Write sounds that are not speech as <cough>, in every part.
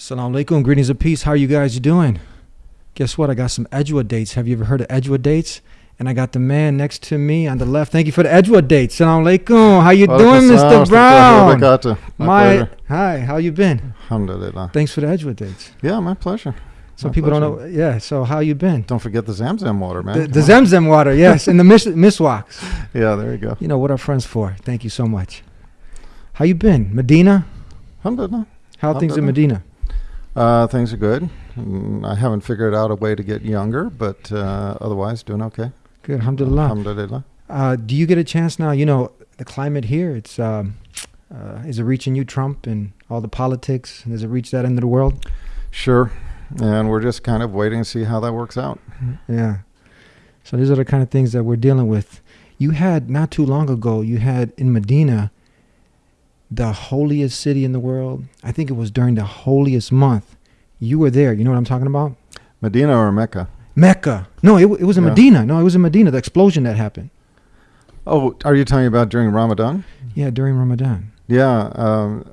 Assalamu alaikum. Greetings of peace. How are you guys doing? Guess what? I got some Ajwa dates. Have you ever heard of Ajwa dates? And I got the man next to me on the left. Thank you for the Ajwa dates. Assalamu alaikum. How you doing, Mr. Brown? My, My hi. How you been? Alhamdulillah. Thanks for the Ajwa dates. Yeah, my pleasure. Some My people don't know. Yeah. So how you been? Don't forget the Zamzam water, man. The, the on. Zemzem water, <laughs> yes, and the mis- miswaks. Yeah, there you go. You know what our friends for. Thank you so much. How you been, Medina? Alhamdulillah. How are things in. Medina? Uh, things are good. Mm, I haven't figured out a way to get younger, but uh, otherwise doing okay. Good, alhamdulillah. Alhamdulillah. Uh, do you get a chance now? You know, the climate here, it's um, uh, is it reaching you, Trump, and all the politics? Does it reach that end of the world? Sure. And we're just kind of waiting to see how that works out. Yeah. So these are the kind of things that we're dealing with. You had not too long ago, you had in Medina the holiest city in the world. I think it was during the holiest month. You were there. You know what I'm talking about? Medina or Mecca? Mecca. No, it, it was in Yeah. Medina. No, it was in Medina. The explosion that happened. Oh, are you talking about during Ramadan? Yeah, during Ramadan. Yeah. Um,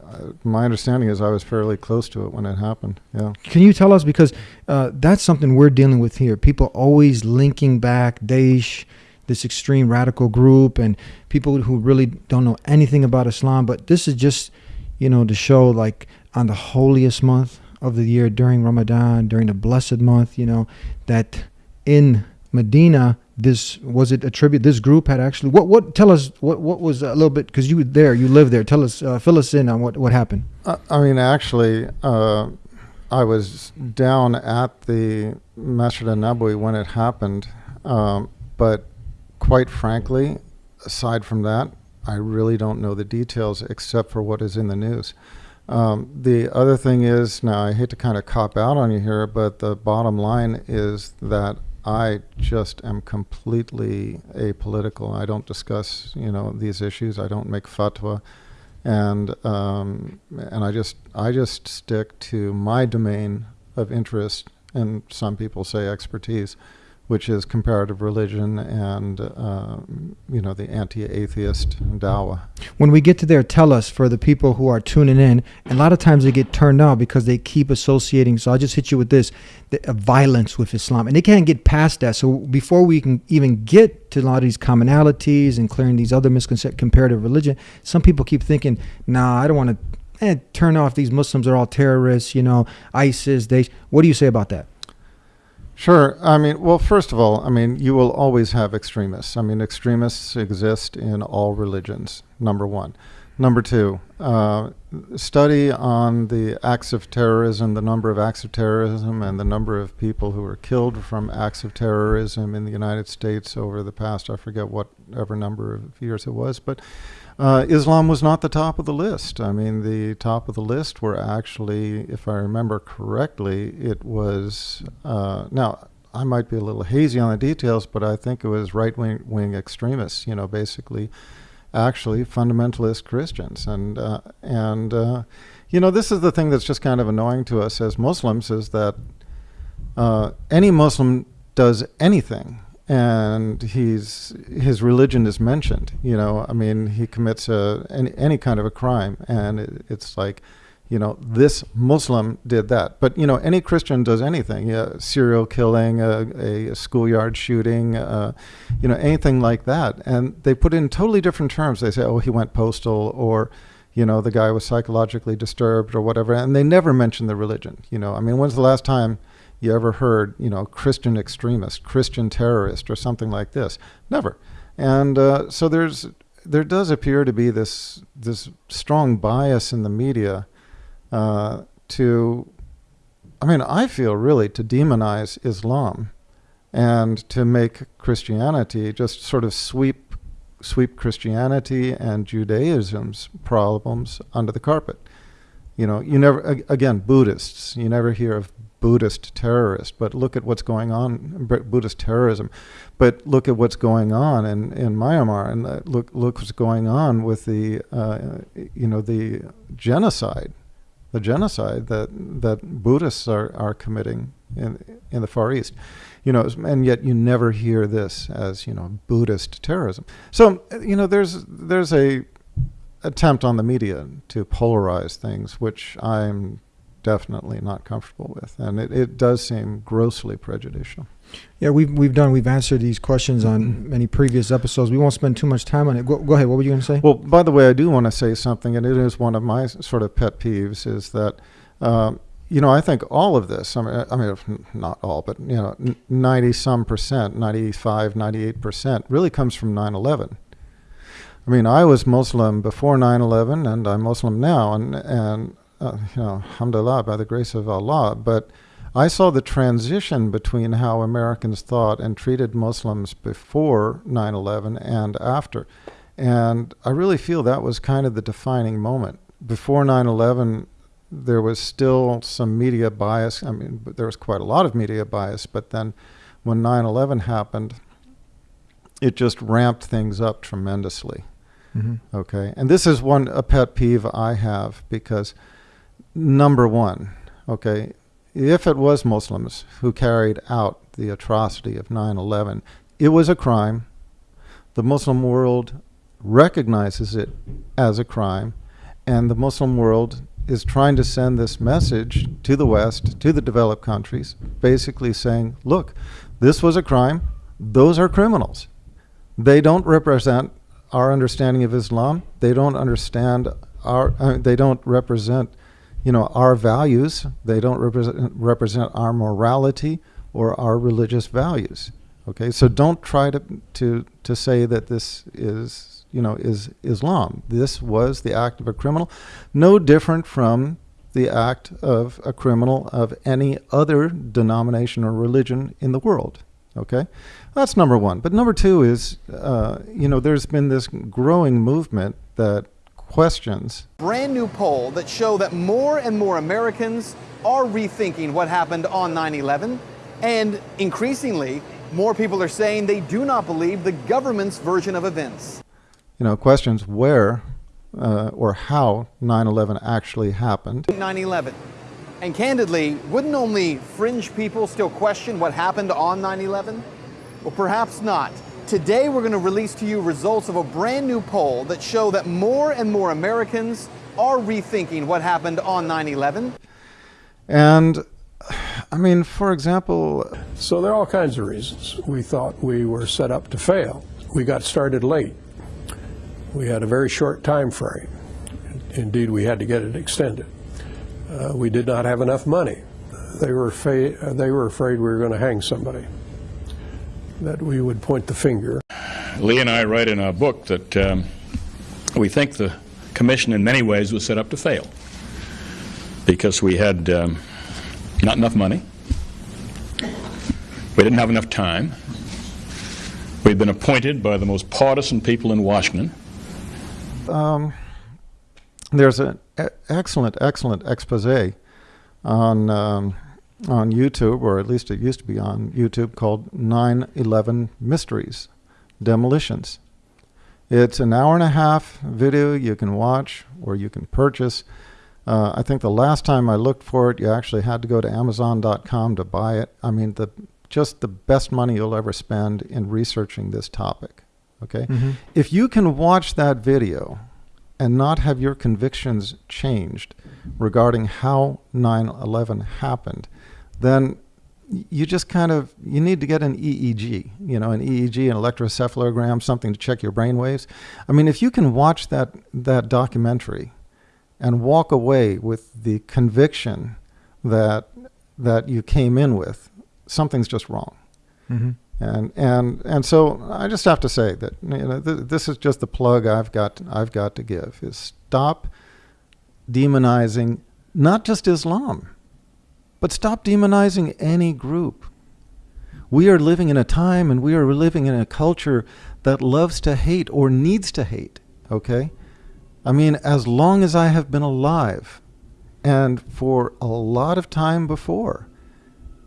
my understanding is I was fairly close to it when it happened. Yeah. Can you tell us because uh, that's something we're dealing with here. People always linking back Daesh, this extreme radical group, and people who really don't know anything about Islam. But this is just, you know, to show like on the holiest month of the year during Ramadan, during the blessed month, you know, that in Medina, this was it attribute this group had actually what what tell us what what was a little bit because you were there you lived there tell us uh, fill us in on what what happened Uh, I mean, actually, uh, I was down at the Masjid al-Nabawi when it happened, um, but quite frankly, aside from that, I really don't know the details except for what is in the news. Um, the other thing is, now I hate to kind of cop out on you here, but the bottom line is that I just am completely apolitical. I don't discuss, you know, these issues. I don't make fatwa and um, and I just I just stick to my domain of interest, and some people say expertise, which is comparative religion and um, you know the anti-atheist Dawa. when we get to there, tell us for the people who are tuning in. And a lot of times they get turned off because they keep associating. So I'll just hit you with this the, uh, violence with Islam. And they can't get past that. So before we can even get to a lot of these commonalities and clearing these other misconceptions, comparative religion, some people keep thinking, nah, I don't want to. Eh, turn off these Muslims are all terrorists, you know, ISIS. They. What do you say about that? Sure. I mean, well, first of all, I mean, you will always have extremists. I mean, extremists exist in all religions, number one. Number two, uh, study on the acts of terrorism, the number of acts of terrorism, and the number of people who were killed from acts of terrorism in the United States over the past, I forget whatever number of years it was, but uh, Islam was not the top of the list. I mean, the top of the list were actually, if I remember correctly, it was, uh, now, I might be a little hazy on the details, but I think it was right wing, wing extremists, you know, basically, actually fundamentalist Christians. And, uh, and uh, you know, this is the thing that's just kind of annoying to us as Muslims is that uh, any Muslim does anything. And he's his religion is mentioned you know. I mean he commits a any, any kind of a crime. And it, it's like you know this muslim did that. But you know any christian does anything. Yeah, serial killing a, a schoolyard shooting uh, you know anything like that. And they put in totally different terms. They say oh he went postal or you know the guy was psychologically disturbed or whatever. And they never mention the religion you know. I mean when's the last time you ever heard, you know, Christian extremist, Christian terrorist, or something like this? Never. And uh, so there's there does appear to be this this strong bias in the media uh, to, I mean, I feel really to demonize Islam and to make Christianity just sort of sweep sweep Christianity and Judaism's problems under the carpet. You know, you never again Buddhists. You never hear of Buddhist terrorists, but look at what's going on Buddhist terrorism. But look at what's going on in, in Myanmar, and uh, look look what's going on with the uh, you know the genocide, the genocide that that Buddhists are, are committing in in the Far East. You know, and yet you never hear this as you know Buddhist terrorism. So you know, there's there's a attempt on the media to polarize things, which I'm definitely not comfortable with, and it, it does seem grossly prejudicial. Yeah, we've we've done we've answered these questions on many previous episodes. We won't spend too much time on it. Go, go ahead. What were you going to say? Well, by the way, I do want to say something, and it is one of my sort of pet peeves is that, um, you know, I think all of this, I mean, I mean, not all, but, you know, 90 some percent, 95, 98 percent really comes from 9 11. I mean, I was Muslim before 9 11, and I'm Muslim now, and, and uh, you know, alhamdulillah, by the grace of Allah. But I saw the transition between how Americans thought and treated Muslims before 9 11 and after. And I really feel that was kind of the defining moment. Before 9 11, there was still some media bias. I mean, there was quite a lot of media bias, but then when 9 11 happened, it just ramped things up tremendously. Mm-hmm. Okay. And this is one, a pet peeve I have because, number one, okay, if it was Muslims who carried out the atrocity of 9 11, it was a crime. The Muslim world recognizes it as a crime, and the Muslim world is trying to send this message to the West, to the developed countries, basically saying, look, this was a crime, those are criminals. They don't represent our understanding of Islam, they don't understand our, uh, they don't represent you know, our values. They don't represent, represent our morality or our religious values. Okay, so don't try to, to, to say that this is, you know, is Islam. This was the act of a criminal, no different from the act of a criminal of any other denomination or religion in the world. Okay, that's number one. But number two is, uh, you know, there's been this growing movement that questions. Brand new poll that show that more and more Americans are rethinking what happened on 9-11 and increasingly more people are saying they do not believe the government's version of events. You know, questions where uh, or how 9-11 actually happened. 9-11. And candidly, wouldn't only fringe people still question what happened on 9-11? Well, perhaps not. Today, we're going to release to you results of a brand new poll that show that more and more Americans are rethinking what happened on 9 11. And I mean, for example. So there are all kinds of reasons. We thought we were set up to fail. We got started late. We had a very short time frame. Indeed, we had to get it extended. Uh, we did not have enough money. They were, they were afraid we were going to hang somebody that we would point the finger. Lee and I write in our book that um, we think the commission in many ways was set up to fail because we had um, not enough money, we didn't have enough time, we'd been appointed by the most partisan people in Washington. Um, there's an excellent, excellent expose on um, on YouTube, or at least it used to be on YouTube, called 9 11 Mysteries Demolitions. It's an hour and a half video you can watch or you can purchase. Uh, I think the last time I looked for it, you actually had to go to Amazon.com to buy it. I mean, the just the best money you'll ever spend in researching this topic. Okay, mm-hmm. if you can watch that video and not have your convictions changed regarding how 9/11 happened, then you just kind of you need to get an EEG, you know, an EEG, an electroencephalogram, something to check your brain waves. I mean, if you can watch that that documentary and walk away with the conviction that that you came in with, something's just wrong. Mm-hmm. And and and so I just have to say that you know th- this is just the plug I've got I've got to give is stop demonizing not just Islam but stop demonizing any group. We are living in a time and we are living in a culture that loves to hate or needs to hate, okay? I mean, as long as I have been alive, and for a lot of time before,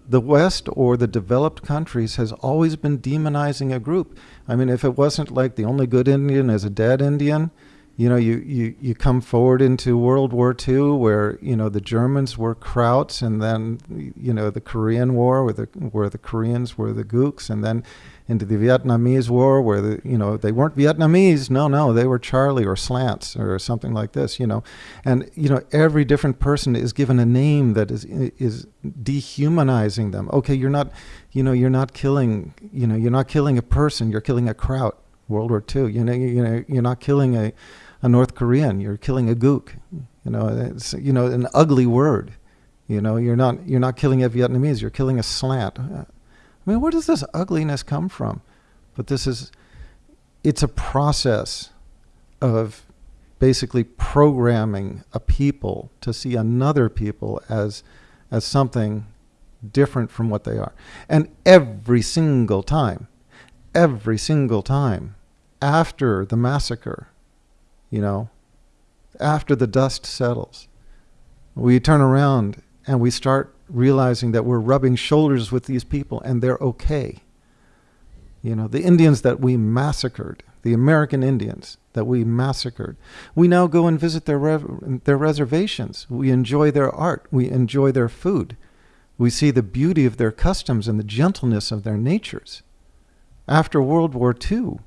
the West or the developed countries has always been demonizing a group. I mean, if it wasn't like the only good Indian is a dead Indian, You know, you, you, you come forward into World War II where, you know, the Germans were Krauts and then, you know, the Korean War where the, where the Koreans were the Gooks and then into the Vietnamese War where, the, you know, they weren't Vietnamese. No, no, they were Charlie or Slants or something like this, you know. And, you know, every different person is given a name that is, is dehumanizing them. Okay, you're not, you know, you're not killing, you know, you're not killing a person, you're killing a Kraut. World War II. You know, you, you know, you're not killing a, a North Korean. You're killing a gook. You know, it's you know an ugly word. You know, you're not you're not killing a Vietnamese. You're killing a slant. Uh, I mean, where does this ugliness come from? But this is, it's a process of basically programming a people to see another people as as something different from what they are. And every single time, every single time after the massacre, you know, after the dust settles, we turn around and we start realizing that we're rubbing shoulders with these people and they're okay. You know, the Indians that we massacred, the American Indians that we massacred, we now go and visit their, their reservations. We enjoy their art. We enjoy their food. We see the beauty of their customs and the gentleness of their natures. After World War II,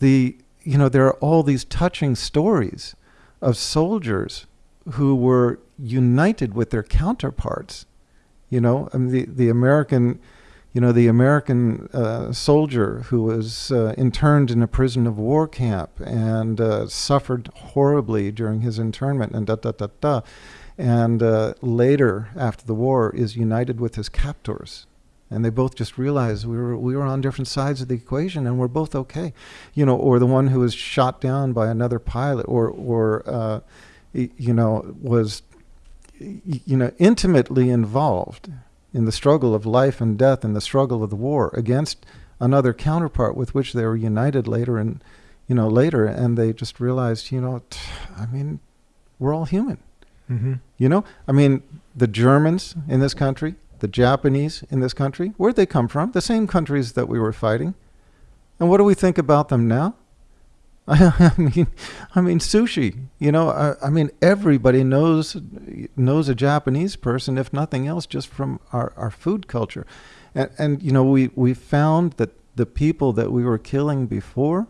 the you know there are all these touching stories of soldiers who were united with their counterparts. You know, I mean, the the American, you know, the American uh, soldier who was uh, interned in a prison of war camp and uh, suffered horribly during his internment, and da da da da, and uh, later after the war is united with his captors and they both just realized we were we were on different sides of the equation and we're both okay. You know or the one who was shot down by another pilot or or uh, you know was you know intimately involved in the struggle of life and death and the struggle of the war against another counterpart with which they were united later and you know later. And they just realized you know i mean we're all human. Mm-hmm. you know i mean the germans in this country the Japanese in this country, where'd they come from? The same countries that we were fighting. And what do we think about them now? <laughs> I mean, I mean sushi. You know, I, I, mean everybody knows knows a Japanese person, if nothing else, just from our, our food culture. And, and you know, we we found that the people that we were killing before,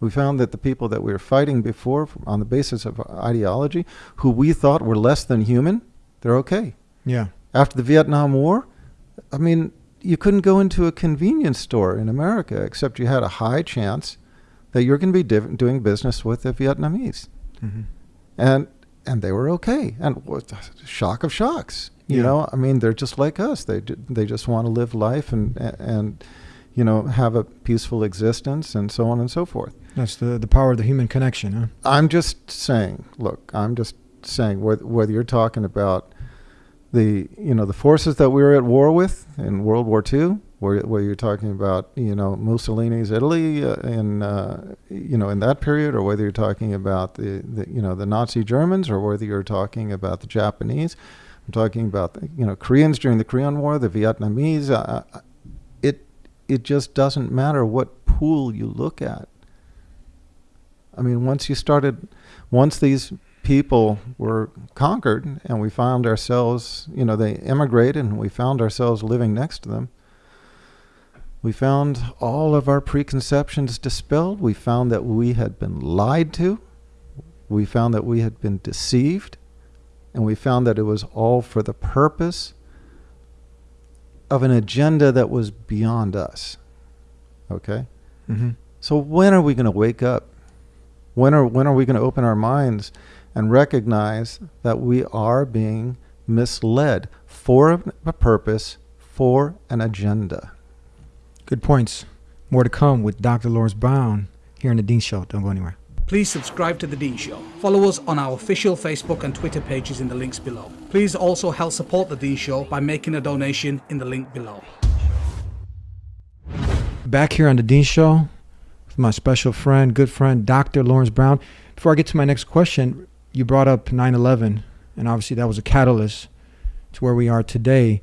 we found that the people that we were fighting before on the basis of ideology, who we thought were less than human, they're okay. Yeah after the Vietnam War, I mean, you couldn't go into a convenience store in America except you had a high chance that you're going to be div- doing business with the Vietnamese, mm-hmm. and and they were okay. And what shock of shocks, you yeah. know? I mean, they're just like us. They they just want to live life and and you know have a peaceful existence and so on and so forth. That's the the power of the human connection, huh? I'm just saying. Look, I'm just saying whether, whether you're talking about the you know the forces that we were at war with in World War II, where, where you're talking about you know Mussolini's Italy uh, in uh, you know in that period, or whether you're talking about the, the you know the Nazi Germans, or whether you're talking about the Japanese. I'm talking about you know Koreans during the Korean War, the Vietnamese. Uh, uh it it just doesn't matter what pool you look at. I mean, once you started, once these people were conquered and we found ourselves, you know, they immigrated and we found ourselves living next to them. We found all of our preconceptions dispelled. We found that we had been lied to. We found that we had been deceived. And we found that it was all for the purpose of an agenda that was beyond us. Okay? Mm-hmm. So when are we going to wake up? When are, when are we going to open our minds and recognize that we are being misled for a purpose, for an agenda. Good points. More to come with Dr. Lawrence Brown here in The Dean Show. Don't go anywhere. Please subscribe to The Dean Show. Follow us on our official Facebook and Twitter pages in the links below. Please also help support The Dean Show by making a donation in the link below. Back here on The Dean Show with my special friend, good friend, Dr. Lawrence Brown. Before I get to my next question, you brought up 9/11, and obviously that was a catalyst to where we are today.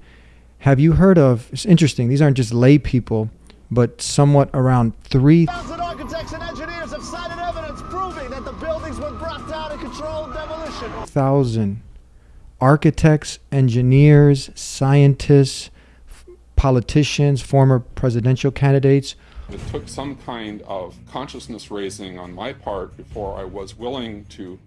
Have you heard of? It's interesting. These aren't just lay people, but somewhat around three. architects and engineers have cited evidence proving that the buildings were brought down in controlled demolition. Thousand architects, engineers, scientists, politicians, former presidential candidates. It took some kind of consciousness raising on my part before I was willing to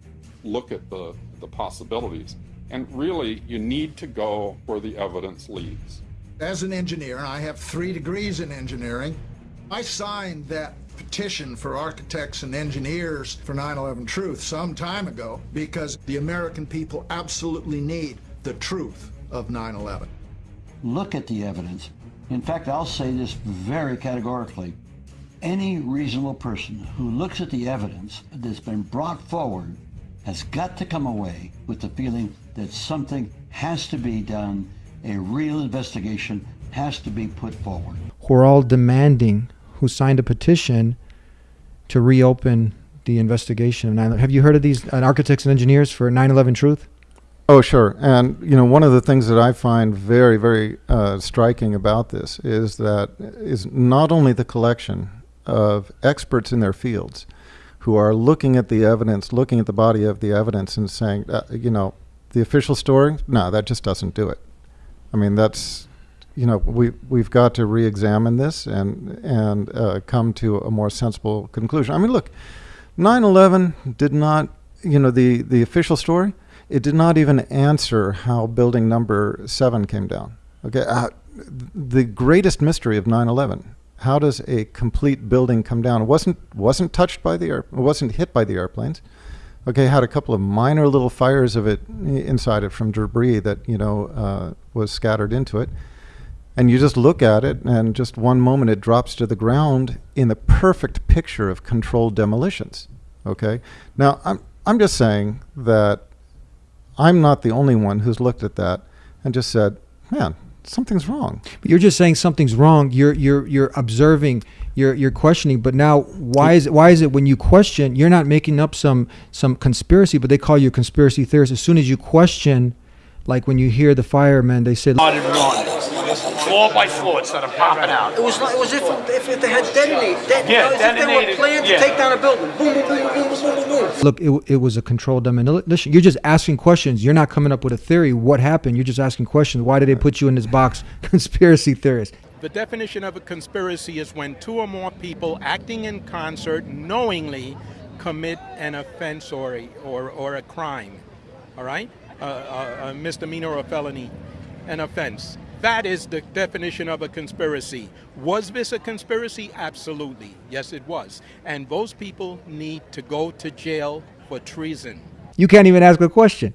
look at the, the possibilities. And really, you need to go where the evidence leads. As an engineer, I have three degrees in engineering. I signed that petition for architects and engineers for 9 11 Truth some time ago because the American people absolutely need the truth of 9 11. Look at the evidence. In fact, I'll say this very categorically. Any reasonable person who looks at the evidence that's been brought forward has got to come away with the feeling that something has to be done, a real investigation has to be put forward. who are all demanding, who signed a petition to reopen the investigation of 9 Have you heard of these uh, architects and engineers for 9 11 Truth? Oh, sure. And, you know, one of the things that I find very, very uh, striking about this is that is not only the collection of experts in their fields who are looking at the evidence, looking at the body of the evidence and saying, uh, you know, the official story, no, that just doesn't do it. I mean, that's, you know, we, we've got to re-examine this and, and uh, come to a more sensible conclusion. I mean, look, 9-11 did not, you know, the, the official story, it did not even answer how building number seven came down. Okay, uh, the greatest mystery of 9/11: how does a complete building come down? It wasn't wasn't touched by the air, it wasn't hit by the airplanes. Okay, had a couple of minor little fires of it inside it from debris that you know uh, was scattered into it, and you just look at it, and just one moment it drops to the ground in the perfect picture of controlled demolitions. Okay, now I'm I'm just saying that I'm not the only one who's looked at that and just said, "Man, something's wrong." But you're just saying something's wrong. You're you're you're observing. You're you're questioning. But now, why is it, why is it when you question, you're not making up some some conspiracy, but they call you a conspiracy theorist as soon as you question, like when you hear the firemen, they say. Started running. Floor by floor, it started popping out. It was like, it was if, if, if they had detonated, det- Yeah, it was if they were detonated, planned to yeah. take down a building. Boom, boom, boom, boom, boom, boom, boom, boom. Look, it, it was a controlled demolition. You're just asking questions. You're not coming up with a theory. What happened? You're just asking questions. Why did they put you in this box, <laughs> conspiracy theorist? The definition of a conspiracy is when two or more people acting in concert knowingly commit an offense or a, or, or a crime. All right? Uh, a, a misdemeanor or a felony, an offense. That is the definition of a conspiracy. Was this a conspiracy? Absolutely. Yes, it was. And those people need to go to jail for treason. You can't even ask a question.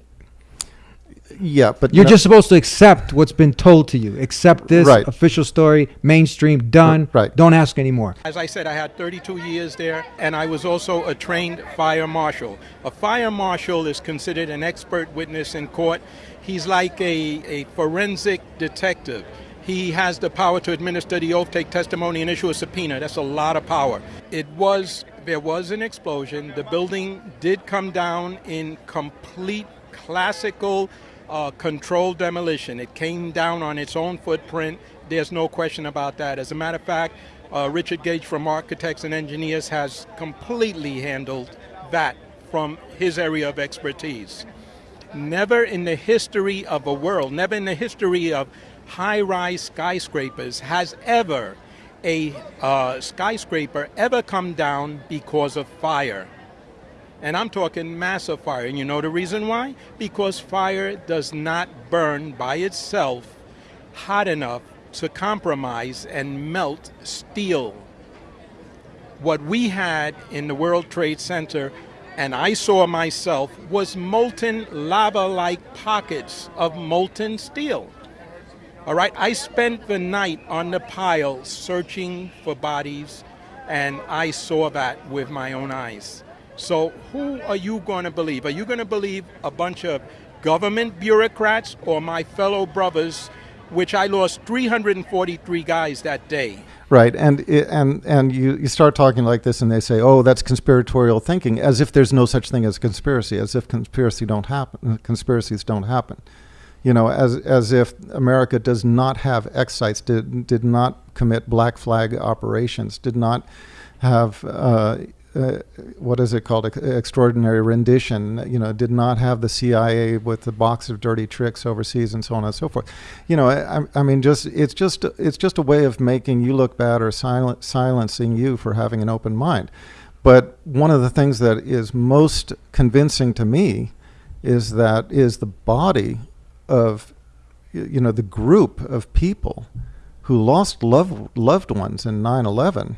Yeah, but You're no- just supposed to accept what's been told to you. Accept this Right. official story, mainstream, done. Right. Don't ask anymore. As I said, I had 32 years there, and I was also a trained fire marshal. A fire marshal is considered an expert witness in court. He's like a, a forensic detective. He has the power to administer the oath, take testimony, and issue a subpoena. That's a lot of power. It was, there was an explosion. The building did come down in complete classical uh, controlled demolition. It came down on its own footprint. There's no question about that. As a matter of fact, uh, Richard Gage from Architects and Engineers has completely handled that from his area of expertise. Never in the history of a world, never in the history of high rise skyscrapers has ever a uh, skyscraper ever come down because of fire. And I'm talking massive fire. And you know the reason why? Because fire does not burn by itself hot enough to compromise and melt steel. What we had in the World Trade Center, and I saw myself, was molten lava like pockets of molten steel. All right, I spent the night on the pile searching for bodies, and I saw that with my own eyes. So, who are you going to believe? Are you going to believe a bunch of government bureaucrats or my fellow brothers, which I lost 343 guys that day? Right, and and and you, you start talking like this, and they say, "Oh, that's conspiratorial thinking," as if there's no such thing as conspiracy, as if conspiracy don't happen, conspiracies don't happen. You know, as as if America does not have X sites, did did not commit black flag operations, did not have uh, uh, what is it called, extraordinary rendition, you know, did not have the CIA with the box of dirty tricks overseas and so on and so forth. You know, I, I- mean, just it's just it's just a way of making you look bad or silencing you for having an open mind. But one of the things that is most convincing to me is that is the body of you know the group of people who lost love, loved ones in 9/11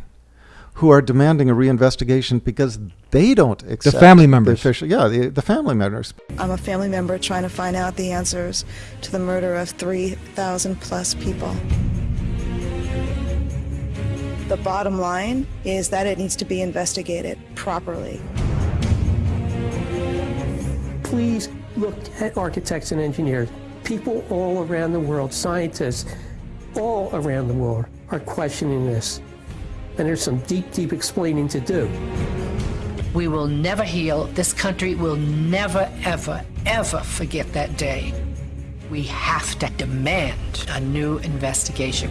who are demanding a reinvestigation because they don't accept the family members. the official yeah the, the family members I'm a family member trying to find out the answers to the murder of 3,000 plus people. The bottom line is that it needs to be investigated properly. Please look at architects and engineers. People all around the world, scientists all around the world are questioning this. And there's some deep, deep explaining to do. We will never heal. This country will never, ever, ever forget that day. We have to demand a new investigation.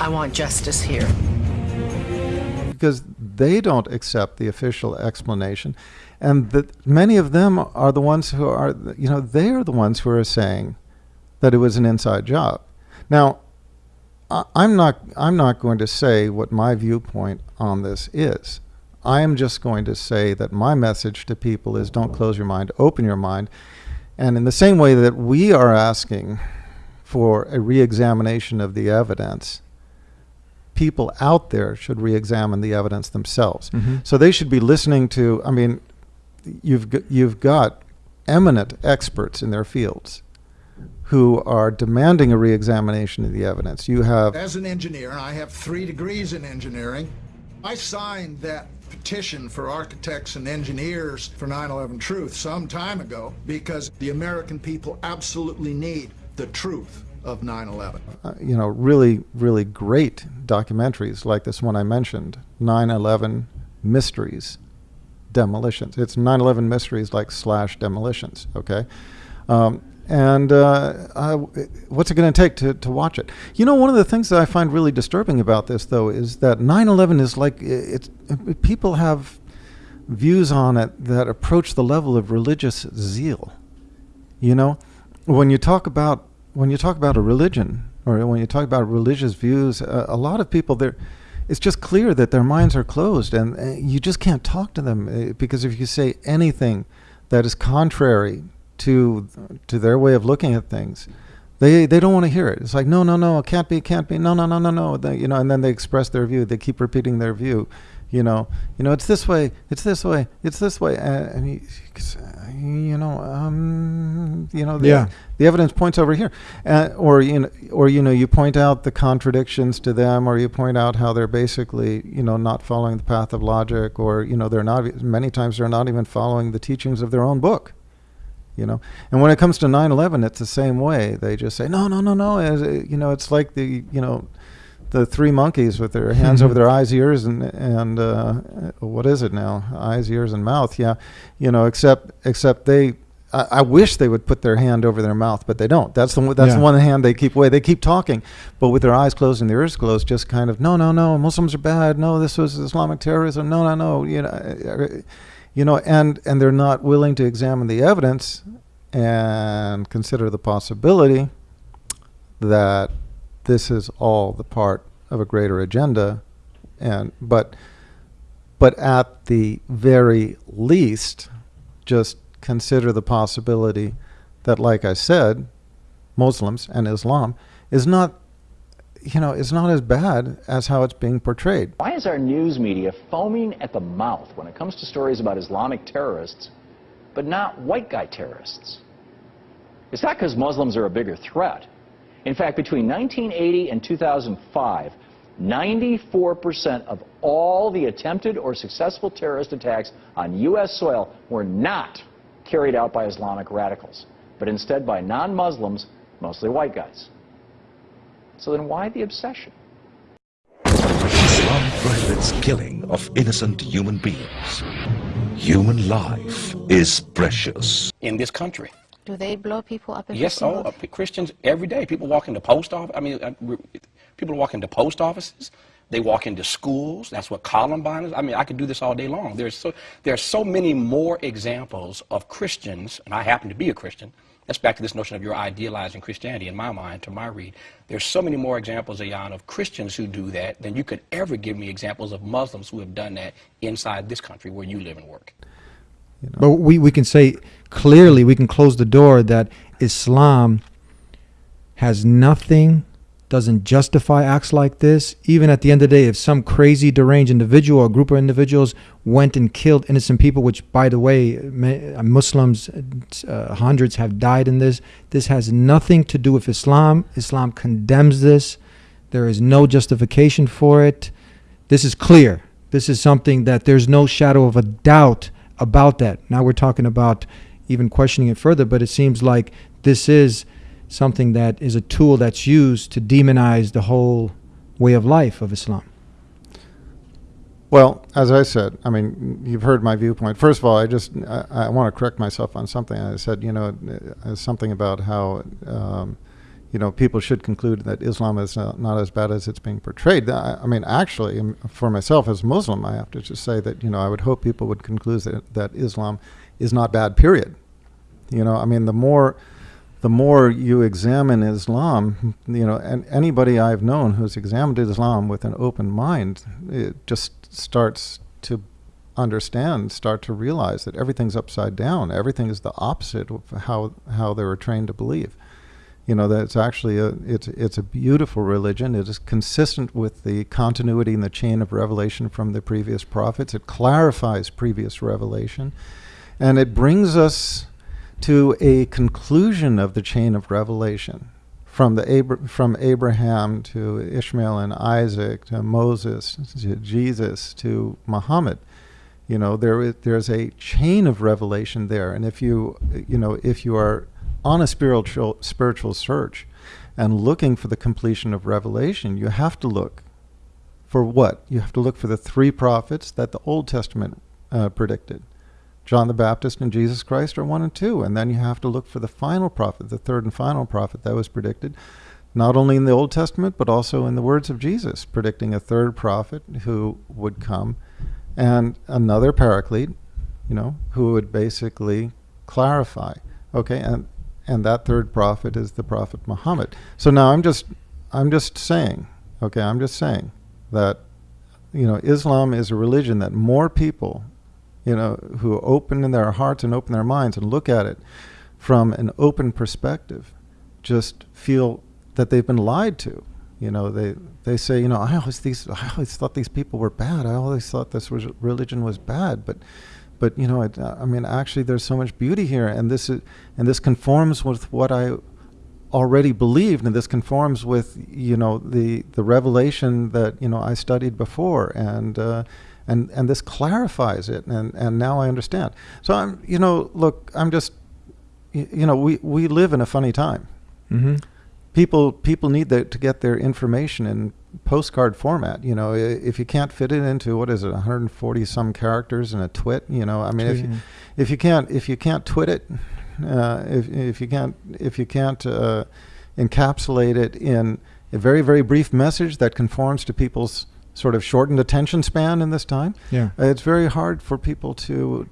I want justice here. because they don't accept the official explanation and that many of them are the ones who are you know they are the ones who are saying that it was an inside job now I- i'm not i'm not going to say what my viewpoint on this is i am just going to say that my message to people is don't close your mind open your mind and in the same way that we are asking for a reexamination of the evidence people out there should re-examine the evidence themselves. Mhm. So they should be listening to. I mean, you've you've got eminent experts in their fields who are demanding a re-examination of the evidence. You have As an engineer, and I have three degrees in engineering, I signed that petition for architects and engineers for 9/11 Truth some time ago because the American people absolutely need the truth of 9/11. uh, you know really really great documentaries like this one I mentioned, 9/11 Mysteries, Demolitions. It's 9/11 Mysteries like slash Demolitions. Okay. Um, and uh, I, what's it going to take to, to watch it? You know, one of the things that I find really disturbing about this, though, is that 9/11 is like it's it, people have views on it that approach the level of religious zeal. You know, when you talk about when you talk about a religion or when you talk about religious views, uh, a lot of people there. It's just clear that their minds are closed, and uh, you just can't talk to them uh, because if you say anything that is contrary to to their way of looking at things, they they don't want to hear it. It's like no, no, no, it can't be, it can't be, no, no, no, no, no. They, you know, and then they express their view. They keep repeating their view. You know, you know, it's this way, it's this way, it's this way, and, and you, you know, um, you know, the, Yeah. the evidence points over here, uh, or you know, or you know, you point out the contradictions to them, or you point out how they're basically, you know, not following the path of logic, or you know, they're not. Many times they're not even following the teachings of their own book you know and when it comes to 9-11 it's the same way they just say no no no no As, uh, you know it's like the you know the three monkeys with their hands over <laughs> their eyes ears and and uh, what is it now eyes ears and mouth yeah you know except except they I, I wish they would put their hand over their mouth, but they don't. That's the one- that's Yeah. the one hand they keep away. They keep talking, but with their eyes closed and their ears closed, just kind of no, no, no. Muslims are bad. No, this was Islamic terrorism. No, no, no. You know, uh, you know, and and they're not willing to examine the evidence and consider the possibility that this is all the part of a greater agenda. And but but at the very least just consider the possibility that like I said Muslims and Islam is not you know is not as bad as how it's being portrayed Why is our news media foaming at the mouth when it comes to stories about Islamic terrorists, but not white guy terrorists? It's not because Muslims are a bigger threat. In fact, between 1980 and 2005, 94% of all the attempted or successful terrorist attacks on U.S. soil were not carried out by Islamic radicals, but instead by non-Muslims, mostly white guys. So then why the obsession? Islam prohibits killing of innocent human beings. Human life is precious. in this country. Do they blow people up? in Yes, oh, uh, Christians every day. People walk into post office. I mean, uh, people walk into post offices They walk into schools. That's what Columbine is. I mean, I could do this all day long. There's so, there are so many more examples of Christians, and I happen to be a Christian. That's back to this notion of your idealizing Christianity in my mind, to my read. There's so many more examples, Ayan, of Christians who do that than you could ever give me examples of Muslims who have done that inside this country where you live and work. You know. But we, we can say clearly, we can close the door that Islam has nothing doesn't justify acts like this. Even at the end of the day, if some crazy deranged individual or group of individuals went and killed innocent people, which by the way, Muslims, uh, hundreds have died in this, this has nothing to do with Islam. Islam condemns this. There is no justification for it. This is clear. This is something that there's no shadow of a doubt about that. Now we're talking about even questioning it further, but it seems like this is something that is a tool that's used to demonize the whole way of life of Islam? Well, as I said, I mean, you've heard my viewpoint. First of all, I just I, I want to correct myself on something. I said, you know, uh, something about how, um, you know, people should conclude that Islam is not, not as bad as it's being portrayed. I, I, mean, actually, um, for myself as a Muslim, I have to just say that, you know, I would hope people would conclude that, that Islam is not bad, period. You know, I mean, the more the more you examine Islam, you know, and anybody I've known who's examined Islam with an open mind, it just starts to understand, start to realize that everything's upside down. Everything is the opposite of how how they were trained to believe. You know, that it's actually a it's it's a beautiful religion. It is consistent with the continuity in the chain of revelation from the previous prophets. It clarifies previous revelation, and it brings us to a conclusion of the chain of revelation from the Abra- from Abraham to Ishmael and Isaac to Moses to Jesus to Muhammad. You know, there is there's a chain of revelation there, and if you you know if you are on a spiritual spiritual search and looking for the completion of revelation, you have to look for what? You have to look for the three prophets that the Old Testament uh, predicted. John the Baptist and Jesus Christ are one and two. And then you have to look for the final prophet, the third and final prophet that was predicted, not only in the Old Testament, but also in the words of Jesus, predicting a third prophet who would come and another paraclete, you know, who would basically clarify. Okay, and and that third prophet is the prophet Muhammad. So now I'm just I'm just saying, okay, I'm just saying that you know, Islam is a religion that more people you know, who open in their hearts and open their minds and look at it from an open perspective, just feel that they've been lied to. You know, they they say, you know, I always these I always thought these people were bad. I always thought this was religion was bad, but but you know, I mean, actually, there's so much beauty here, and this is and this conforms with what I already believed, and this conforms with you know the the revelation that you know I studied before, and. Uh, and and this clarifies it and and now I understand. So I'm you know look I'm just you know we we live in a funny time. Mm-hmm. people people need the, to get their information in postcard format you know. If you can't fit it into what is it 140 some characters in a twit you know? I mean if you, if you can't if you can't twit it uh, if if you can't if you can't uh, encapsulate it in a very very brief message that conforms to people's sort of shortened attention span in this time. Yeah, uh, it's very hard for people to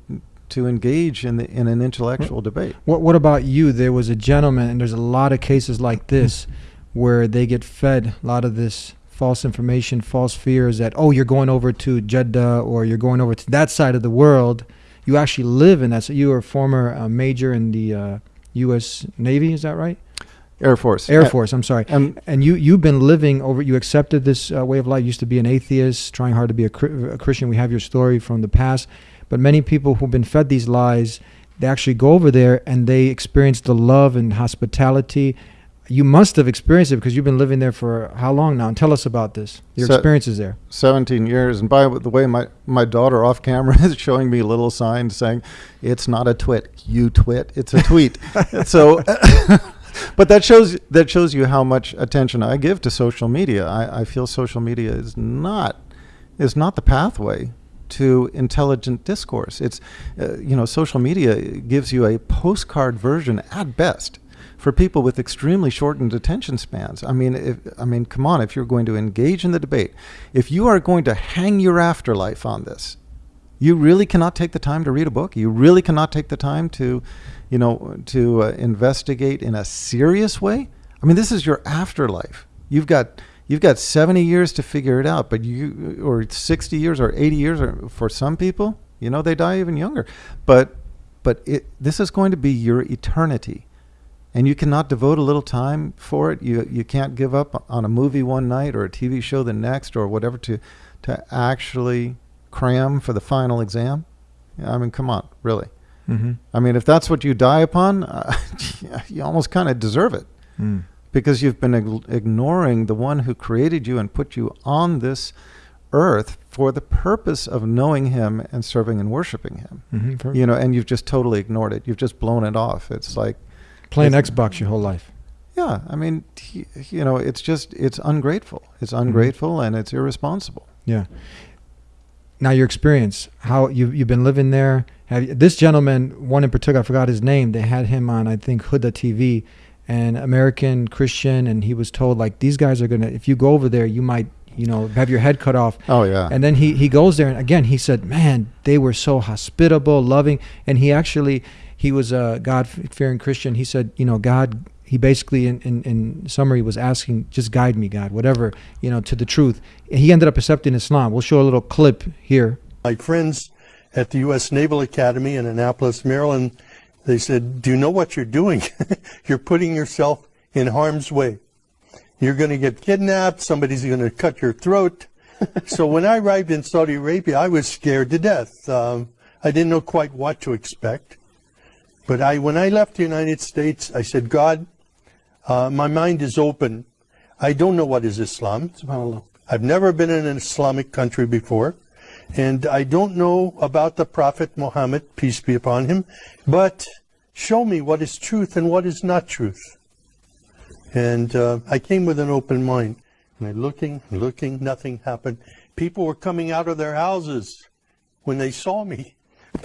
to engage in the, in an intellectual what, debate. What What about you? There was a gentleman, and there's a lot of cases like this where they get fed a lot of this false information, false fears that oh you're going over to Jeddah or you're going over to that side of the world. You actually live in that. So you were a former uh, major in the uh, U.S. Navy. Is that right? Air Force. Air Force. I'm sorry. And and you you've been living over. You accepted this uh, way of life. You used to be an atheist, trying hard to be a, a, Christian. We have your story from the past, but many people who've been fed these lies, they actually go over there and they experience the love and hospitality. You must have experienced it because you've been living there for how long now? And tell us about this. Your Se- experiences there. Seventeen years. And by the way, my my daughter off camera <laughs> is showing me little signs saying, "It's not a twit, you twit. It's a tweet." <laughs> so. <laughs> but that shows that shows you how much attention I give to social media. I, I feel social media is not is not the pathway to intelligent discourse. It's uh, you know social media gives you a postcard version at best for people with extremely shortened attention spans. I mean, if, I mean, come on, if you're going to engage in the debate, if you are going to hang your afterlife on this, you really cannot take the time to read a book. You really cannot take the time to, you know, to uh, investigate in a serious way. I mean, this is your afterlife. You've got you've got 70 years to figure it out, but you or 60 years or 80 years or for some people, you know, they die even younger. But but it, this is going to be your eternity. And you cannot devote a little time for it. You you can't give up on a movie one night or a TV show the next or whatever to to actually cram for the final exam. I mean, come on, really. Mhm. I mean, if that's what you die upon, uh, <laughs> you almost kind of deserve it Mm. because you've been ig- ignoring the one who created you and put you on this earth for the purpose of knowing him and serving and worshiping him. Mhm, You know, and you've just totally ignored it. You've just blown it off. It's like Playing it's- Xbox your whole life. Yeah, I mean, t- you know, it's just it's ungrateful. It's ungrateful and it's irresponsible. Yeah. Now your experience, how you you've been living there. Have you, this gentleman, one in particular, I forgot his name. They had him on, I think, Huda TV, an American Christian, and he was told like these guys are gonna. If you go over there, you might, you know, have your head cut off. Oh yeah. And then he he goes there, and again he said, man, they were so hospitable, loving, and he actually he was a God fearing Christian. He said, you know, God. He basically, in, in, in summary, was asking, just guide me, God, whatever, you know, to the truth. He ended up accepting Islam. We'll show a little clip here. My friends at the U.S. Naval Academy in Annapolis, Maryland, they said, do you know what you're doing? <laughs> you're putting yourself in harm's way. You're going to get kidnapped. Somebody's going to cut your throat. <laughs> so when I arrived in Saudi Arabia, I was scared to death. Um, I didn't know quite what to expect. But I, when I left the United States, I said, God, uh, my mind is open. I don't know what is Islam. SubhanAllah. I've never been in an Islamic country before. And I don't know about the Prophet Muhammad, peace be upon him, but show me what is truth and what is not truth. And uh, I came with an open mind. And I looking, looking, nothing happened. People were coming out of their houses when they saw me,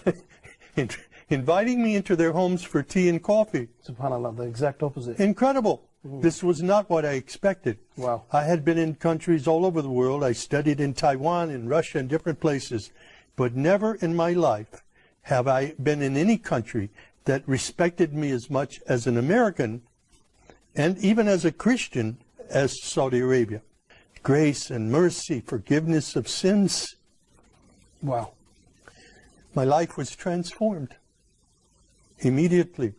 <laughs> inviting me into their homes for tea and coffee. SubhanAllah, the exact opposite. Incredible. This was not what I expected. Wow. I had been in countries all over the world. I studied in Taiwan, in Russia, and different places. But never in my life have I been in any country that respected me as much as an American and even as a Christian as Saudi Arabia. Grace and mercy, forgiveness of sins. Wow. My life was transformed immediately.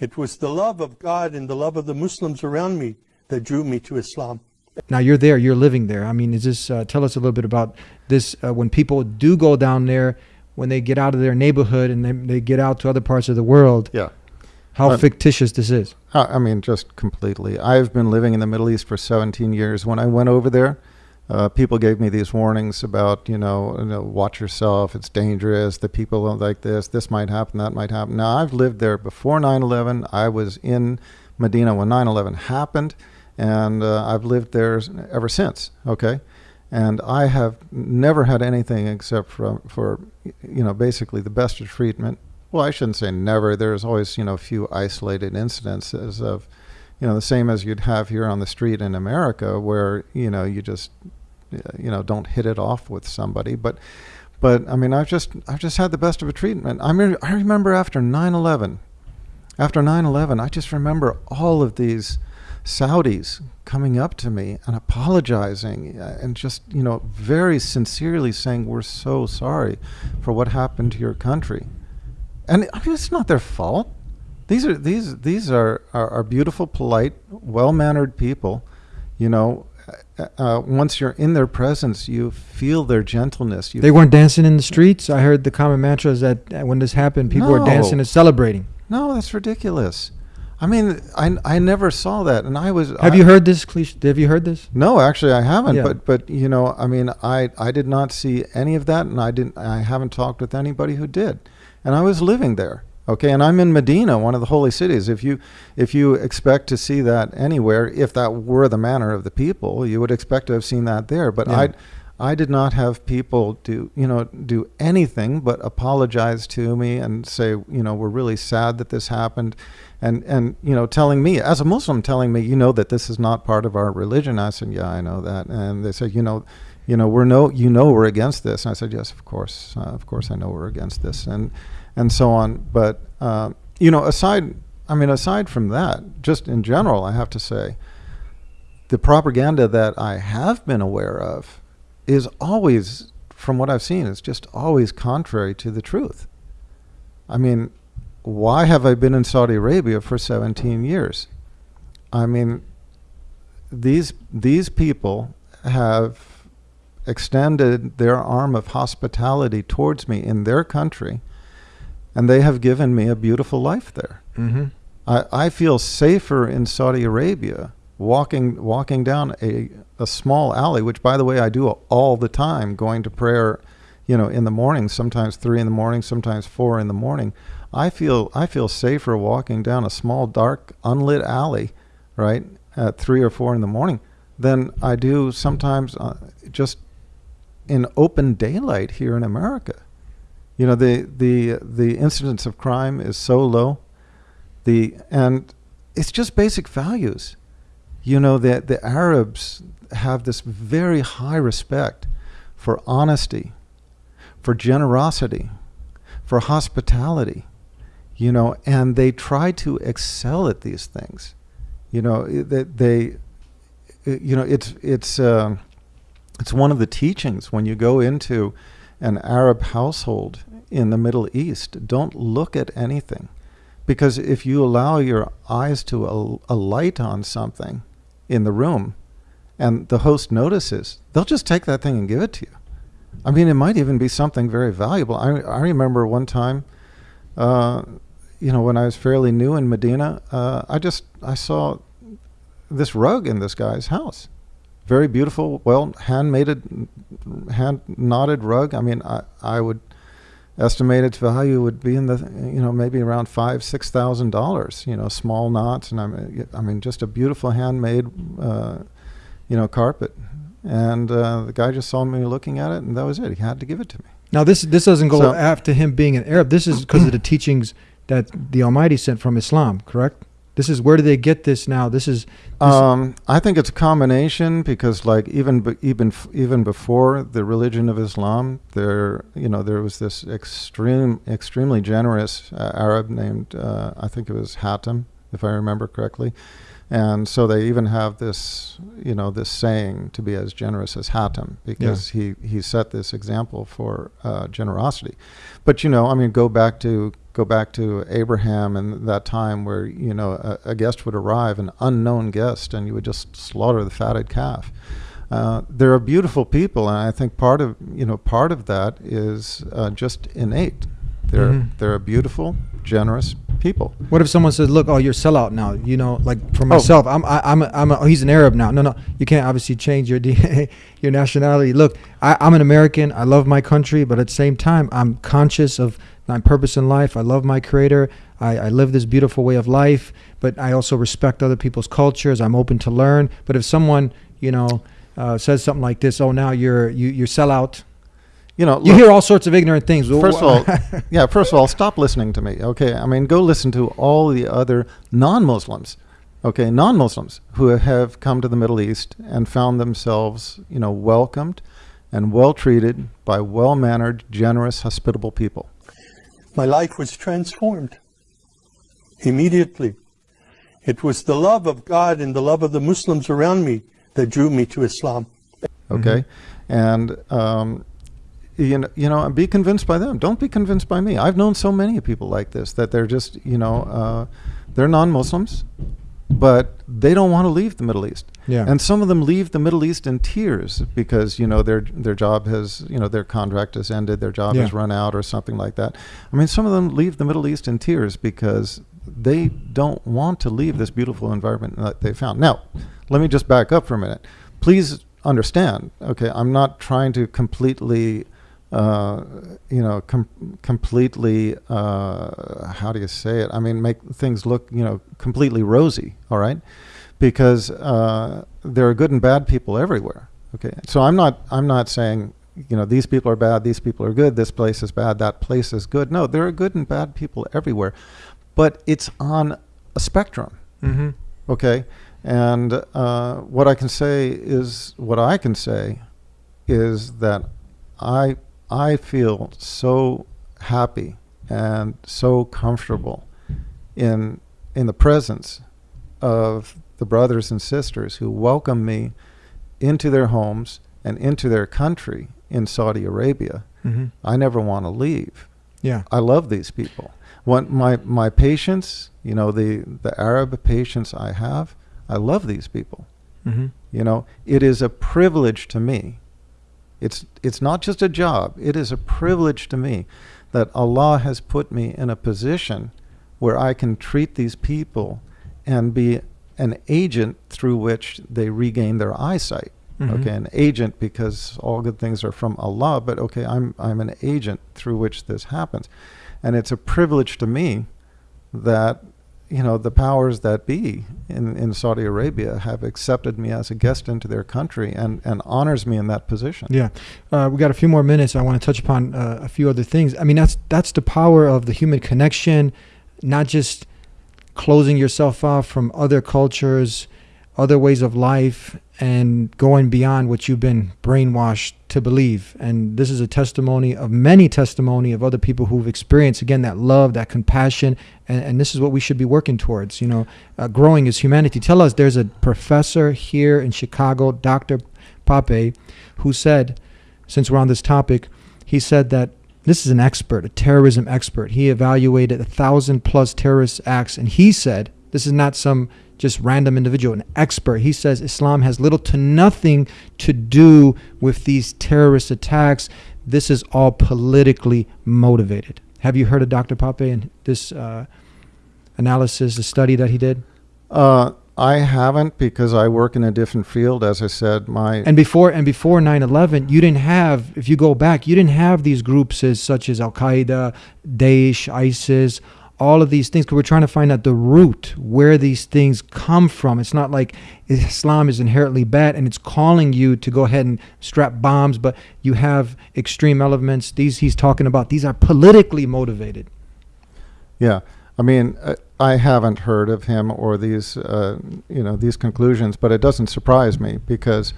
It was the love of God and the love of the Muslims around me that drew me to Islam. Now you're there, you're living there. I mean, is this? Uh, tell us a little bit about this. Uh, when people do go down there, when they get out of their neighborhood and they, they get out to other parts of the world. Yeah. How Uh, fictitious this is. I mean, just completely. I've been living in the Middle East for 17 years. When I went over there, uh, people gave me these warnings about, you know, you know, watch yourself, it's dangerous, the people are like this, this might happen, that might happen. Now, I've lived there before 9 11. I was in Medina when 9 11 happened, and uh, I've lived there ever since, okay? And I have never had anything except for, for, you know, basically the best of treatment. Well, I shouldn't say never. There's always, you know, a few isolated incidences of, you know, the same as you'd have here on the street in America, where you know you just, you know, don't hit it off with somebody. But, but I mean, I've just, I've just had the best of a treatment. I mean, I remember after 9/11, after 9/11, I just remember all of these Saudis coming up to me and apologizing uh, and just, you know, very sincerely saying, "We're so sorry for what happened to your country." And I mean, it's not their fault. These are these these are are, are beautiful, polite, well mannered people. You know, uh, uh, once you're in their presence, you feel their gentleness. You They weren't dancing in the streets. I heard the common mantra is that uh, when this happened, people were dancing and celebrating. No, that's ridiculous. I mean, I, I never saw that, and I was. Have I- you heard this cliche? Have you heard this? No, actually, I haven't. Yeah. But but you know, I mean, I I did not see any of that, and I didn't. I haven't talked with anybody who did, and I was living there. Okay, and I'm in Medina, one of the holy cities. If you if you expect to see that anywhere, if that were the manner of the people, you would expect to have seen that there. But Yeah. I I did not have people do, you know, do anything but apologize to me and say, you know, we're really sad that this happened. And, and, you know, telling me, as a Muslim, telling me, you know, that this is not part of our religion. I said, yeah, I know that. And they said, you know, you know, we're no, you know, we're against this. And I said, yes, of course, uh, of course, I know we're against this, and, and so on. But, uh, you know, aside, I mean, aside from that, just in general, I have to say, the propaganda that I have been aware of is always, from what I've seen, is just always contrary to the truth. I mean, why have I been in Saudi Arabia for 17 years? I mean, these these people have extended their arm of hospitality towards me in their country, and they have given me a beautiful life there. Mm-hmm. I, I feel safer in Saudi Arabia walking walking down a, a small alley, which by the way I do all the time, going to prayer, you know, in the morning, sometimes three in the morning, sometimes four in the morning. I feel I feel safer walking down a small, dark, unlit alley, right, at three or four in the morning, than I do sometimes uh, just in open daylight here in America. You know, the the the incidence of crime is so low, the and it's just basic values. You know, the the Arabs have this very high respect for honesty, for generosity, for hospitality you know, and they try to excel at these things. You know, they, they you know, it's it's uh, it's one of the teachings when you go into an Arab household in the Middle East. Don't look at anything, because if you allow your eyes to alight on something in the room, and the host notices, they'll just take that thing and give it to you. I mean, it might even be something very valuable. I I remember one time. Uh, you know, when I was fairly new in Medina, uh, I just I saw this rug in this guy's house, very beautiful, well handmade, hand knotted rug. I mean, I I would estimate its value would be in the you know maybe around five six thousand dollars. You know, small knots, and I mean, I mean just a beautiful handmade, uh, you know, carpet. And uh, the guy just saw me looking at it, and that was it. He had to give it to me. Now this this doesn't go So- after him being an Arab. This is because of the teachings that the Almighty sent from Islam. Correct. This is where do they get this now? This is this, Um, I think it's a combination because, like, even even even before the religion of Islam, there you know there was this extreme, extremely generous uh, Arab named uh, I think it was Hatem, if I remember correctly, and so they even have this you know this saying to be as generous as Hatem because he he set this example for uh, generosity. But you know, I mean, go back to go back to Abraham and that time where you know a, a guest would arrive, an unknown guest, and you would just slaughter the fatted calf. Uh, there are beautiful people, and I think part of you know part of that is uh, just innate. They're Mhm. they're a beautiful, generous people. What if someone says, "Look, oh, you're a sellout now." You know, like for Oh. myself, I'm I, I'm a, I'm a, oh, he's an Arab now. No, no, you can't obviously change your <laughs> DNA, your nationality. Look, I, I'm an American. I love my country, but at the same time, I'm conscious of my purpose in life. I love my Creator. I, I live this beautiful way of life, but I also respect other people's cultures. I'm open to learn. But if someone, you know, uh, says something like this, "Oh, now you're you you sell out," You know, you look- hear all sorts of ignorant things. First of all, <laughs> yeah. First of all, stop listening to me. Okay, I mean, go listen to all the other non-Muslims. Okay, non-Muslims who have come to the Middle East and found themselves, you know, welcomed and well treated by well-mannered, generous, hospitable people. My life was transformed immediately. It was the love of God and the love of the Muslims around me that drew me to Islam. Okay, and um, you know, you know, be convinced by them. Don't be convinced by me. I've known so many people like this that they're just, you know, uh, they're non-Muslims, but they don't want to leave the Middle East. Yeah. And some of them leave the Middle East in tears because you know their their job has, you know, their contract has ended, their job Yeah. has run out, or something like that. I mean, some of them leave the Middle East in tears because they don't want to leave this beautiful environment that they found. Now, let me just back up for a minute. Please understand. Okay, I'm not trying to completely, uh, you know, com- completely. Uh, how do you say it? I mean, make things look, you know, completely rosy. All right, because uh, there are good and bad people everywhere. Okay, so I'm not I'm not saying you know these people are bad, these people are good, this place is bad, that place is good. No, there are good and bad people everywhere, but it's on a spectrum. Mhm. Okay, and uh, what I can say is what I can say is that I I feel so happy and so comfortable in in the presence of the brothers and sisters who welcome me into their homes and into their country in Saudi Arabia. Mhm. I never want to leave. Yeah. I love these people. When my my patients, you know, the the Arab patients I have, I love these people. Mhm. You know, it is a privilege to me. It's it's not just a job. It is a privilege to me that Allah has put me in a position where I can treat these people and be an agent through which they regain their eyesight. Mhm. Okay, an agent because all good things are from Allah, but okay, I'm I'm an agent through which this happens. And it's a privilege to me that you know the powers that be in, in Saudi Arabia have accepted me as a guest into their country and, and honors me in that position. Yeah, uh, we got a few more minutes. I want to touch upon uh, a few other things. I mean, that's that's the power of the human connection, not just closing yourself off from other cultures, other ways of life, and going beyond what you've been brainwashed to believe. And this is a testimony of many testimony of other people who've experienced again that love, that compassion, and, and this is what we should be working towards. You know, uh, growing as humanity. Tell us, there's a professor here in Chicago, Dr. Pape, who said, since we're on this topic, he said that this is an expert, a terrorism expert. He evaluated a thousand plus terrorist acts, and he said, this is not some just random individual, an expert. He says Islam has little to nothing to do with these terrorist attacks. This is all politically motivated. Have you heard of Dr. Pape and this uh, analysis, the study that he did? Uh, I haven't because I work in a different field. As I said, my And before and before 9/11, you didn't have. If you go back, you didn't have these groups as such as Al Qaeda, Daesh, ISIS, all of these things. Because we're trying to find out the root where these things come from. It's not like Islam is inherently bad and it's calling you to go ahead and strap bombs, but you have extreme elements. These he's talking about. These are politically motivated. Yeah, I mean, uh, I haven't heard of him or these, uh, you know, these conclusions, but it doesn't surprise me because,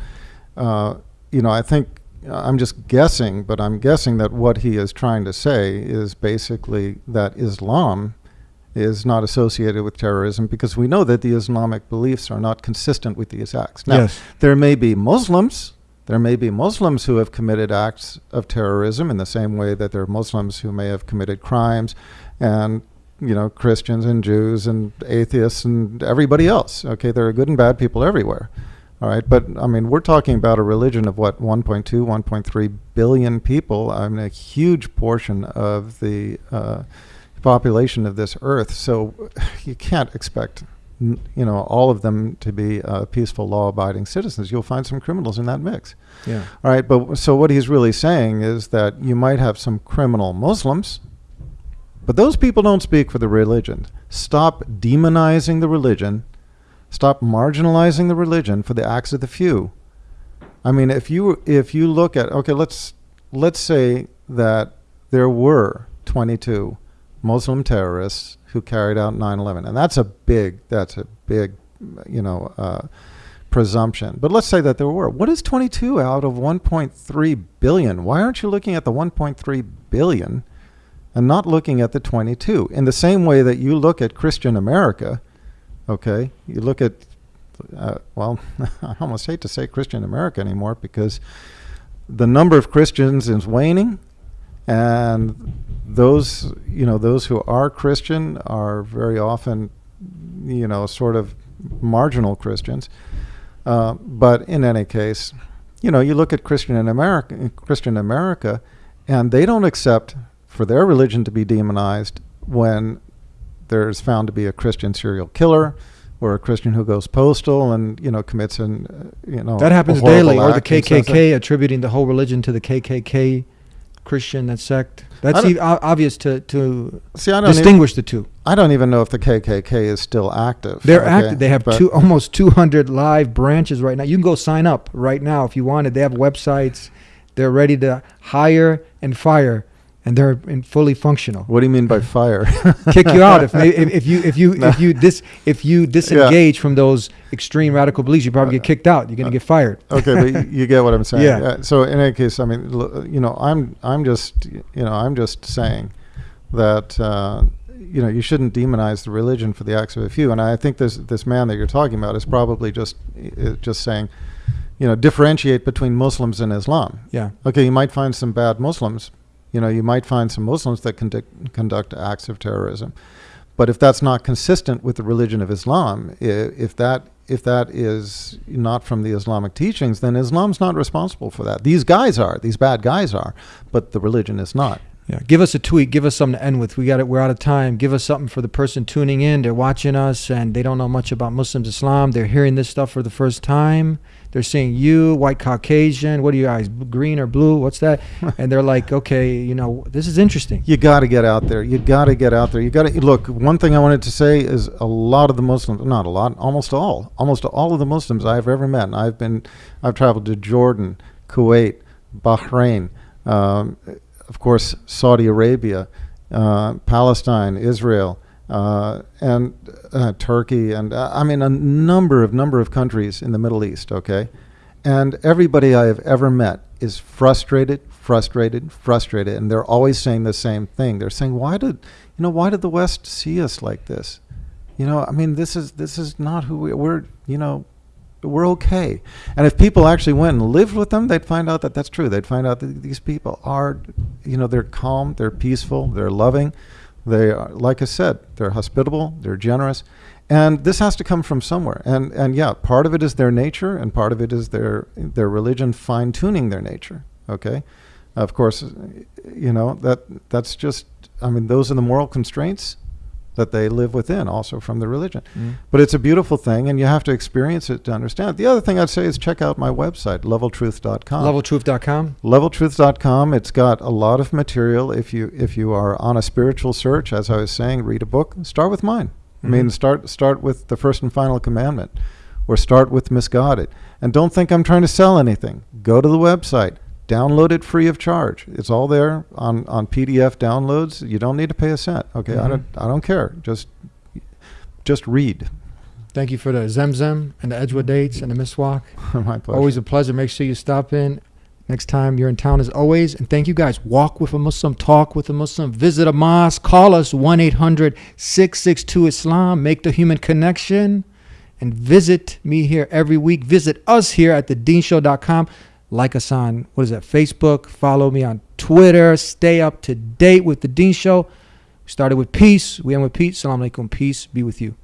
uh, you know, I think Uh, I'm just guessing, but I'm guessing that what he is trying to say is basically that Islam is not associated with terrorism because we know that the Islamic beliefs are not consistent with these acts. Now, Yes. there may be Muslims. There may be Muslims who have committed acts of terrorism in the same way that there are Muslims who may have committed crimes, and you know Christians and Jews and atheists and everybody else. Okay, there are good and bad people everywhere. All right, but I mean, we're talking about a religion of what 1.2, 1.3 billion people. I mean, a huge portion of the uh, population of this earth. So <laughs> you can't expect, you know, all of them to be uh, peaceful, law-abiding citizens. You'll find some criminals in that mix. Yeah. All right, but so what he's really saying is that you might have some criminal Muslims, but those people don't speak for the religion. Stop demonizing the religion. Stop marginalizing the religion for the acts of the few. I mean, if you if you look at okay, let's let's say that there were 22 Muslim terrorists who carried out 9/11, and that's a big that's a big you know uh, presumption. But let's say that there were. What is 22 out of 1.3 billion? Why aren't you looking at the 1.3 billion and not looking at the 22? In the same way that you look at Christian America, okay, you look at uh, well, <laughs> I almost hate to say Christian America anymore because the number of Christians is waning, and those you know those who are Christian are very often you know sort of marginal Christians. Uh, but in any case, you know you look at Christian in America, Christian America, and they don't accept for their religion to be demonized when there's found to be a Christian serial killer or a Christian who goes postal and you know commits an uh, you know That happens daily, or the act and says that- KKK attributing the whole religion to the KKK. Christian, that sect. That's e- obvious to to See, I don't distinguish even, the two. I don't even know if the KKK is still active. They're okay? active. They have two almost 200 live branches right now. You can go sign up right now if you wanted. They have websites. They're ready to hire and fire, and they're in fully functional. What do you mean by fire? <laughs> Kick you out if, if, if you if you <laughs> if you dis if you disengage from those extreme radical beliefs. You probably get kicked out. You're gonna get fired. okay, but you get what I'm saying. <laughs> Yeah. Uh, so in any case, I mean, you know, I'm I'm just you know I'm just saying that uh, you know you shouldn't demonize the religion for the acts of a few. And I think this this man that you're talking about is probably just uh, just saying, you know, differentiate between Muslims and Islam. Yeah. Okay, you might find some bad Muslims. You know, you might find some Muslims that conduct conduct acts of terrorism. But if that's not consistent with the religion of Islam, if that if that is not from the Islamic teachings, then Islam's not responsible for that. These guys are, these bad guys are, but the religion is not. Yeah, give us a tweet. Give us something to end with. We got it. We're out of time. Give us something for the person tuning in. They're watching us and they don't know much about Muslims, Islam. They're hearing this stuff for the first time. They're seeing you, white Caucasian. What are your eyes, green or blue? What's that? <laughs> and they're like, okay, you know, this is interesting. You got to get out there. You got to get out there. You got to look. One thing I wanted to say is a lot of the Muslims, not a lot, almost all, almost all of the Muslims I've ever met. And I've been, I've traveled to Jordan, Kuwait, Bahrain, um, of course, Saudi Arabia, uh, Palestine, Israel, uh, and uh, Turkey, and uh, I mean a number of number of countries in the Middle East. Okay, and everybody I have ever met is frustrated, frustrated, frustrated, and they're always saying the same thing. They're saying, "Why did you know? Why did the West see us like this? You know, I mean, this is this is not who we, we're. You know, we're okay. And if people actually went and lived with them, they'd find out that that's true. They'd find out that these people are, you know, they're calm, they're peaceful, they're loving, they are, like I said, they're hospitable, they're generous, and this has to come from somewhere. And and yeah, part of it is their nature, and part of it is their their religion fine tuning their nature. Okay, of course, you know that that's just. I mean, those are the moral constraints that they live within also from the religion. Mm. But it's a beautiful thing and you have to experience it to understand. it. The other thing I'd say is check out my website, leveltruth.com. Leveltruth.com. Leveltruth.com. It's got a lot of material. If you if you are on a spiritual search, as I was saying, read a book. Start with mine. I mean, Mhm. start start with the first and final commandment, or start with MisGod'ed. And don't think I'm trying to sell anything. Go to the website. Download it free of charge. It's all there on, on PDF downloads. You don't need to pay a cent. Okay, I Mhm. don't I don't care. Just just read. Thank you for the Zamzam and the Ajwa dates and the Miswak. <laughs> My pleasure. Always a pleasure. Make sure you stop in next time you're in town as always. And thank you guys. Walk with a Muslim, talk with a Muslim, visit a mosque, call us 1 800 662 Islam, make the human connection, and visit me here every week. Visit us here at thedeenshow.com. Like us on, what is that, Facebook. Follow me on Twitter. Stay up to date with The Deen Show. We started with peace. We end with peace. Salam alaikum. Peace be with you.